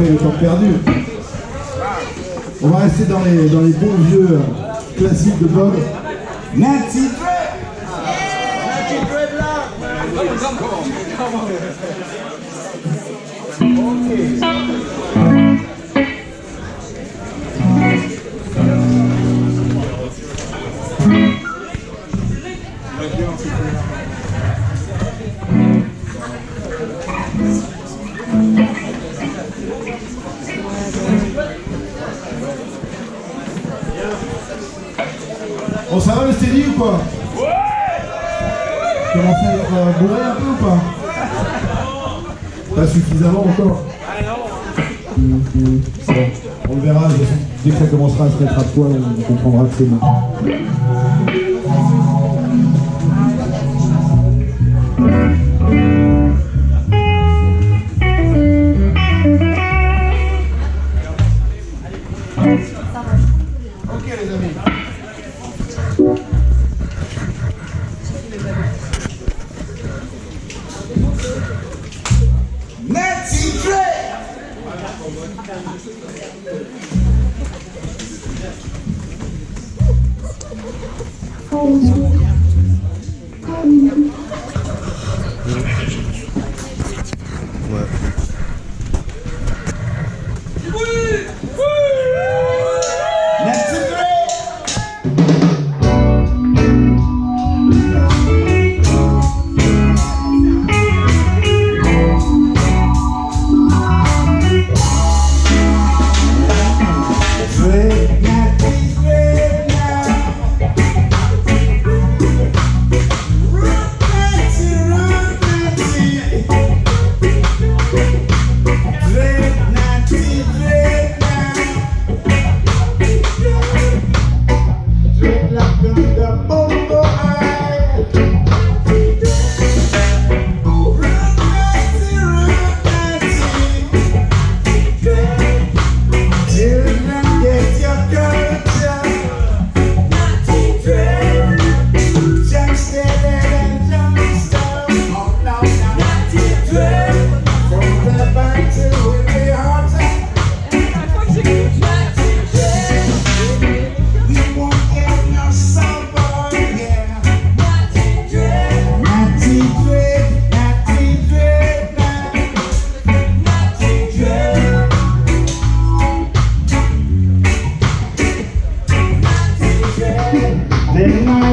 rattraper le temps perdu. On va rester dans les, dans les bons vieux euh, classiques de Bob. Nancy Bon, ça va le steady ou quoi Ouais Commencez à être euh, bourré un peu ou pas Pas suffisamment encore Bon, on le verra, dès que ça commencera à se mettre à poil, on comprendra que c'est bon. Then